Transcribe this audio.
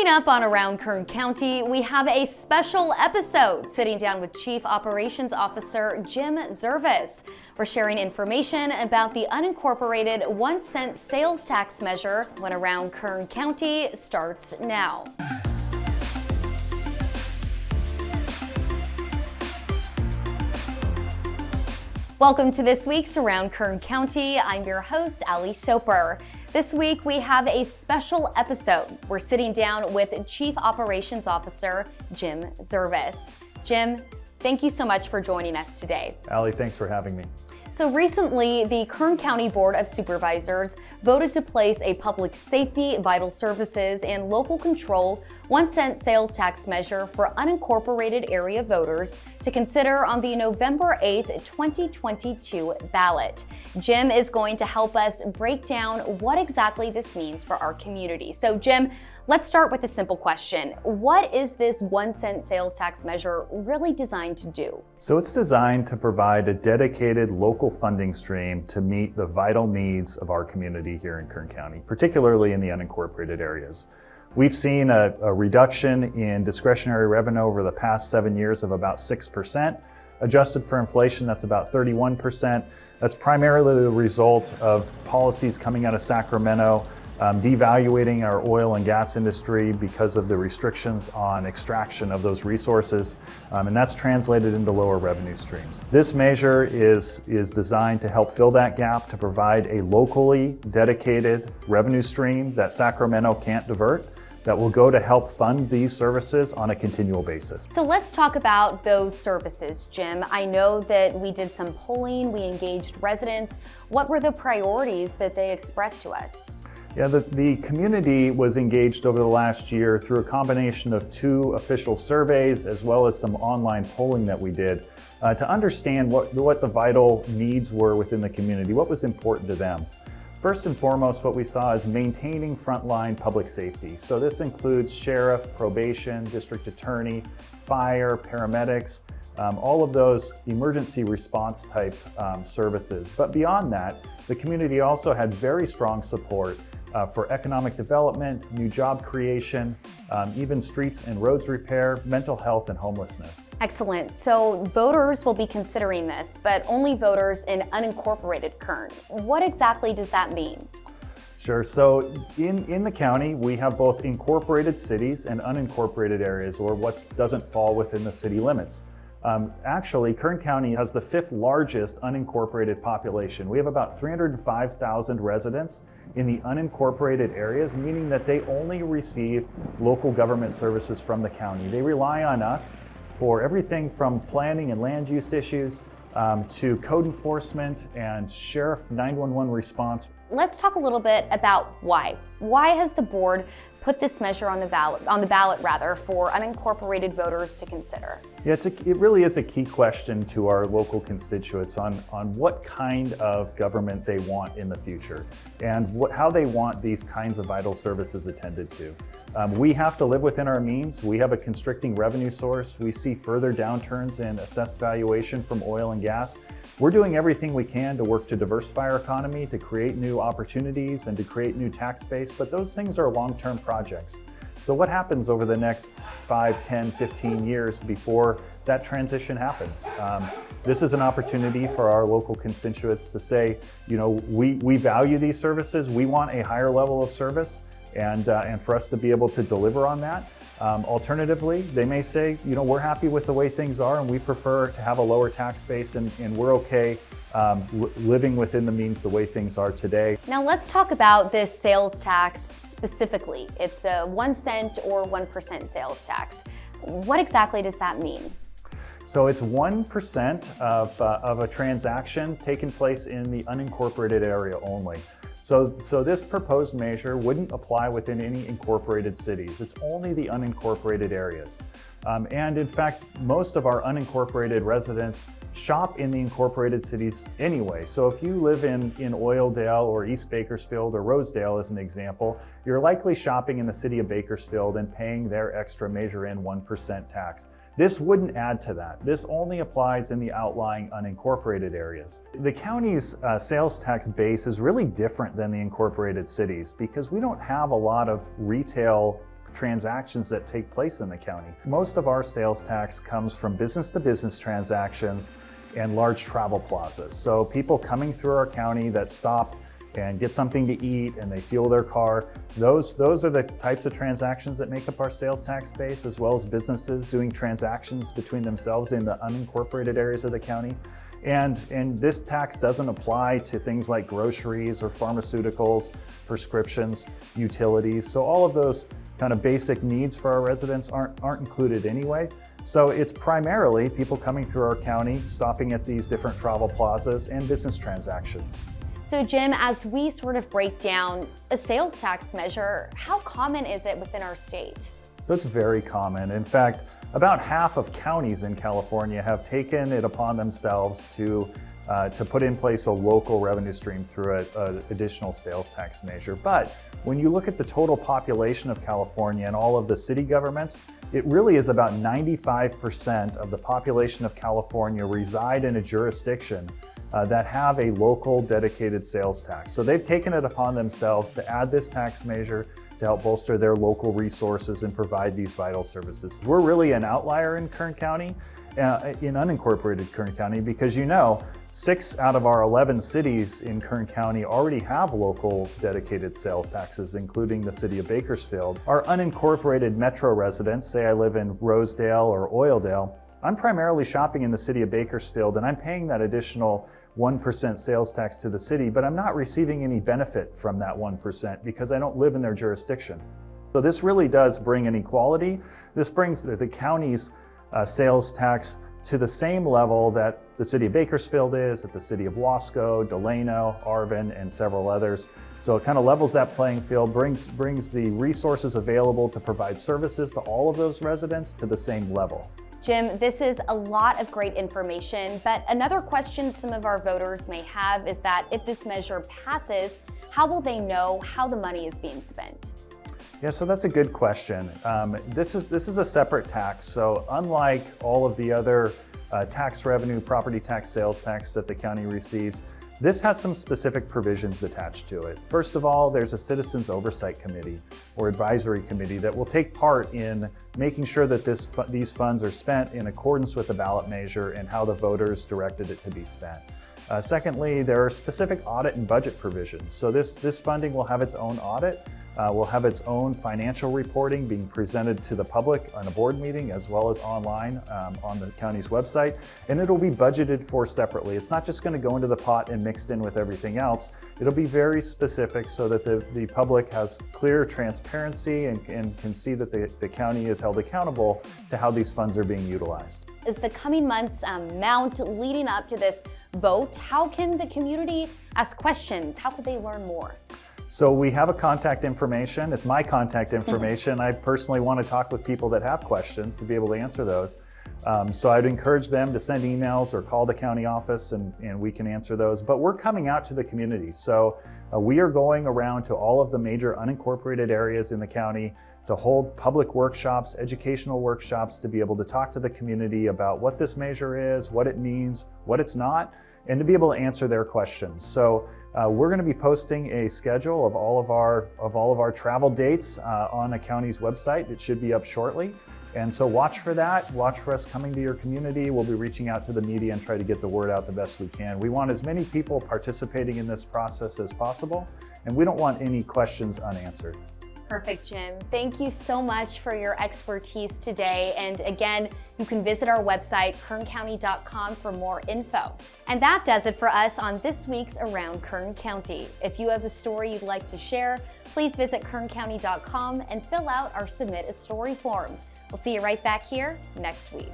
Coming up on Around Kern County, we have a special episode sitting down with Chief Operations Officer Jim Zervis. We're sharing information about the unincorporated one cent sales tax measure when Around Kern County starts now. Welcome to this week's Around Kern County. I'm your host, Ali Soper. This week we have a special episode. We're sitting down with Chief Operations Officer Jim Zervis. Jim, thank you so much for joining us today. Ali, thanks for having me. So recently, the Kern County Board of Supervisors voted to place a public safety, vital services, and local control one cent sales tax measure for unincorporated area voters to consider on the November 8th, 2022 ballot. Jim is going to help us break down what exactly this means for our community. So Jim, Let's start with a simple question. What is this one cent sales tax measure really designed to do? So it's designed to provide a dedicated local funding stream to meet the vital needs of our community here in Kern County, particularly in the unincorporated areas. We've seen a, a reduction in discretionary revenue over the past seven years of about 6%. Adjusted for inflation, that's about 31%. That's primarily the result of policies coming out of Sacramento um, devaluating our oil and gas industry because of the restrictions on extraction of those resources, um, and that's translated into lower revenue streams. This measure is, is designed to help fill that gap to provide a locally dedicated revenue stream that Sacramento can't divert that will go to help fund these services on a continual basis. So let's talk about those services, Jim. I know that we did some polling, we engaged residents. What were the priorities that they expressed to us? Yeah, the, the community was engaged over the last year through a combination of two official surveys as well as some online polling that we did uh, to understand what, what the vital needs were within the community, what was important to them. First and foremost, what we saw is maintaining frontline public safety. So this includes sheriff, probation, district attorney, fire, paramedics, um, all of those emergency response type um, services. But beyond that, the community also had very strong support uh, for economic development, new job creation, um, even streets and roads repair, mental health, and homelessness. Excellent. So voters will be considering this, but only voters in unincorporated Kern. What exactly does that mean? Sure. So in, in the county, we have both incorporated cities and unincorporated areas, or what doesn't fall within the city limits. Um, actually, Kern County has the fifth largest unincorporated population. We have about 305,000 residents in the unincorporated areas, meaning that they only receive local government services from the county. They rely on us for everything from planning and land use issues um, to code enforcement and sheriff 911 response. Let's talk a little bit about why. Why has the board put this measure on the ballot, on the ballot rather, for unincorporated voters to consider? Yeah, a, it really is a key question to our local constituents on, on what kind of government they want in the future and what, how they want these kinds of vital services attended to. Um, we have to live within our means. We have a constricting revenue source. We see further downturns in assessed valuation from oil and gas. We're doing everything we can to work to diversify our economy, to create new opportunities and to create new tax base, but those things are long-term projects. So what happens over the next 5, 10, 15 years before that transition happens? Um, this is an opportunity for our local constituents to say, you know, we, we value these services, we want a higher level of service, and, uh, and for us to be able to deliver on that. Um, alternatively, they may say, you know, we're happy with the way things are and we prefer to have a lower tax base and, and we're okay um, living within the means the way things are today. Now let's talk about this sales tax specifically. It's a one cent or 1% sales tax. What exactly does that mean? So it's 1% of, uh, of a transaction taking place in the unincorporated area only. So, so this proposed measure wouldn't apply within any incorporated cities. It's only the unincorporated areas. Um, and in fact, most of our unincorporated residents shop in the incorporated cities anyway. So if you live in, in Oildale or East Bakersfield or Rosedale as an example, you're likely shopping in the city of Bakersfield and paying their extra Measure N 1% tax. This wouldn't add to that. This only applies in the outlying unincorporated areas. The county's uh, sales tax base is really different than the incorporated cities because we don't have a lot of retail transactions that take place in the county. Most of our sales tax comes from business to business transactions and large travel plazas. So people coming through our county that stop and get something to eat and they fuel their car. Those, those are the types of transactions that make up our sales tax base, as well as businesses doing transactions between themselves in the unincorporated areas of the county. And, and this tax doesn't apply to things like groceries or pharmaceuticals, prescriptions, utilities. So all of those kind of basic needs for our residents aren't, aren't included anyway. So it's primarily people coming through our county, stopping at these different travel plazas and business transactions. So Jim, as we sort of break down a sales tax measure, how common is it within our state? That's very common. In fact, about half of counties in California have taken it upon themselves to uh, to put in place a local revenue stream through an additional sales tax measure. But when you look at the total population of California and all of the city governments, it really is about 95% of the population of California reside in a jurisdiction uh, that have a local dedicated sales tax. So they've taken it upon themselves to add this tax measure to help bolster their local resources and provide these vital services. We're really an outlier in Kern County, uh, in unincorporated Kern County, because you know, Six out of our 11 cities in Kern County already have local dedicated sales taxes, including the city of Bakersfield. Our unincorporated metro residents, say I live in Rosedale or Oildale, I'm primarily shopping in the city of Bakersfield and I'm paying that additional 1% sales tax to the city, but I'm not receiving any benefit from that 1% because I don't live in their jurisdiction. So this really does bring inequality. This brings the, the county's uh, sales tax to the same level that the city of Bakersfield is, at the city of Wasco, Delano, Arvin, and several others. So it kind of levels that playing field, brings, brings the resources available to provide services to all of those residents to the same level. Jim, this is a lot of great information, but another question some of our voters may have is that if this measure passes, how will they know how the money is being spent? Yeah, so that's a good question. Um, this, is, this is a separate tax, so unlike all of the other uh, tax revenue, property tax, sales tax that the county receives, this has some specific provisions attached to it. First of all, there's a Citizens Oversight Committee or Advisory Committee that will take part in making sure that this, these funds are spent in accordance with the ballot measure and how the voters directed it to be spent. Uh, secondly, there are specific audit and budget provisions. So this, this funding will have its own audit uh, will have its own financial reporting being presented to the public on a board meeting as well as online um, on the county's website, and it'll be budgeted for separately. It's not just going to go into the pot and mixed in with everything else. It'll be very specific so that the, the public has clear transparency and, and can see that the, the county is held accountable to how these funds are being utilized. As the coming months um, mount leading up to this vote, how can the community ask questions? How could they learn more? So we have a contact information. It's my contact mm-hmm. information. I personally want to talk with people that have questions to be able to answer those. Um, so I'd encourage them to send emails or call the county office and, and we can answer those. But we're coming out to the community. So uh, we are going around to all of the major unincorporated areas in the county to hold public workshops, educational workshops, to be able to talk to the community about what this measure is, what it means, what it's not, and to be able to answer their questions. So uh, we're going to be posting a schedule of all of our of all of our travel dates uh, on a county's website. It should be up shortly. And so watch for that. Watch for us coming to your community. We'll be reaching out to the media and try to get the word out the best we can. We want as many people participating in this process as possible, and we don't want any questions unanswered. Perfect, Jim. Thank you so much for your expertise today. And again, you can visit our website, kerncounty.com for more info. And that does it for us on this week's Around Kern County. If you have a story you'd like to share, please visit kerncounty.com and fill out our Submit a Story form. We'll see you right back here next week.